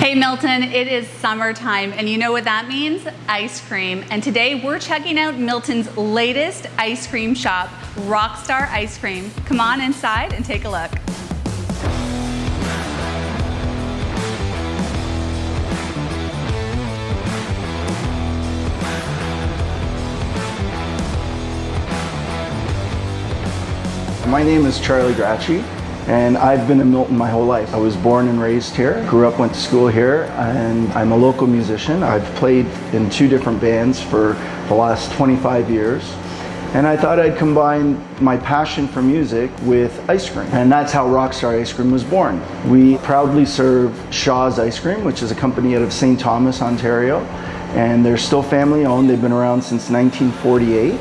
Hey Milton, it is summertime and you know what that means? Ice cream. And today we're checking out Milton's latest ice cream shop, Rockstar Ice Cream. Come on inside and take a look. My name is Charlie Gracci and I've been in Milton my whole life. I was born and raised here, grew up, went to school here, and I'm a local musician. I've played in two different bands for the last 25 years. And I thought I'd combine my passion for music with ice cream. And that's how Rockstar Ice Cream was born. We proudly serve Shaw's Ice Cream, which is a company out of St. Thomas, Ontario. And they're still family owned. They've been around since 1948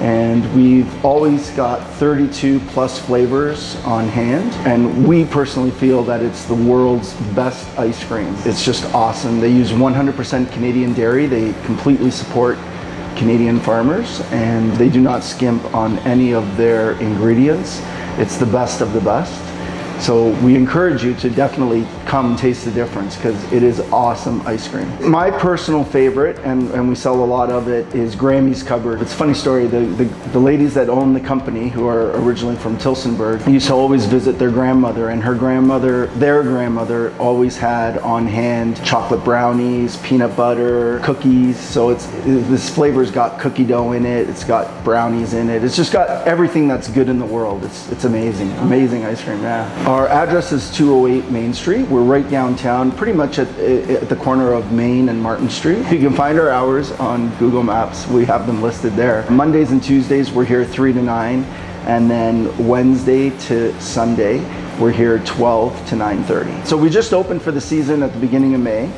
and we've always got 32 plus flavors on hand and we personally feel that it's the world's best ice cream. It's just awesome. They use 100% Canadian dairy. They completely support Canadian farmers and they do not skimp on any of their ingredients. It's the best of the best. So we encourage you to definitely come taste the difference because it is awesome ice cream. My personal favorite, and, and we sell a lot of it, is Grammy's Cupboard. It's a funny story, the, the, the ladies that own the company, who are originally from Tillsonburg used to always visit their grandmother and her grandmother, their grandmother, always had on hand chocolate brownies, peanut butter, cookies. So it's this flavor's got cookie dough in it, it's got brownies in it, it's just got everything that's good in the world. It's, it's amazing, amazing ice cream, yeah. Our address is 208 Main Street. We're right downtown, pretty much at, eh, at, the corner of Main and Martin Street. You can find our hours on Google Maps. We have them listed there. Mondays and Tuesdays, we're here 3 to 9. And then Wednesday to Sunday, we're here 12 to 9.30. So we just opened for the season at the beginning of May.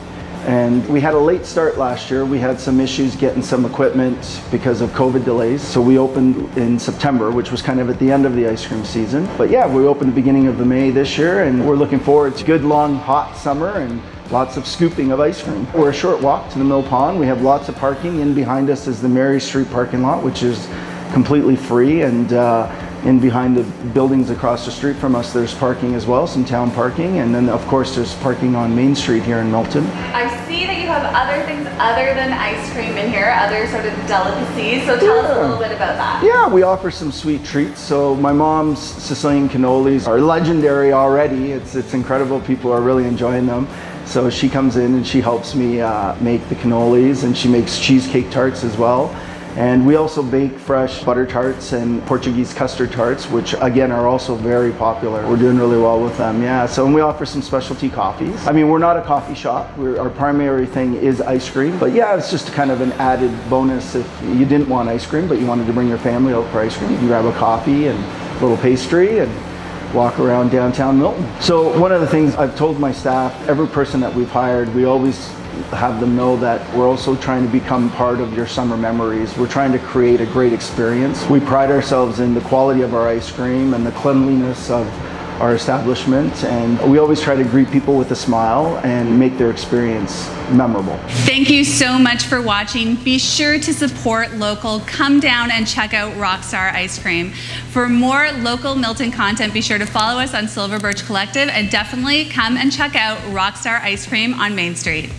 And we had a late start last year. We had some issues getting some equipment because of COVID delays. So we opened in September, which was kind of at the end of the ice cream season. But yeah, we opened the beginning of the May this year and we're looking forward to good long hot summer and lots of scooping of ice cream. We're a short walk to the Mill Pond. We have lots of parking. In behind us is the Mary Street parking lot, which is completely free and uh, in behind the buildings across the street from us, there's parking as well, some town parking, and then of course there's parking on Main Street here in Milton. I see that you have other things other than ice cream in here, other sort of delicacies, so tell yeah. us a little bit about that. Yeah, we offer some sweet treats. So my mom's Sicilian cannolis are legendary already. It's, it's incredible, people are really enjoying them. So she comes in and she helps me uh, make the cannolis and she makes cheesecake tarts as well. And we also bake fresh butter tarts and Portuguese custard tarts, which again are also very popular. We're doing really well with them, yeah. So and we offer some specialty coffees. I mean, we're not a coffee shop. We're, our primary thing is ice cream. But yeah, it's just kind of an added bonus if you didn't want ice cream, but you wanted to bring your family out for ice cream. You can grab a coffee and a little pastry and walk around downtown Milton. So one of the things I've told my staff, every person that we've hired, we always have them know that we're also trying to become part of your summer memories. We're trying to create a great experience. We pride ourselves in the quality of our ice cream and the cleanliness of our establishment and we always try to greet people with a smile and make their experience memorable. Thank you so much for watching. Be sure to support local. Come down and check out Rockstar Ice Cream. For more local Milton content, be sure to follow us on Silver Birch Collective and definitely come and check out Rockstar Ice Cream on Main Street.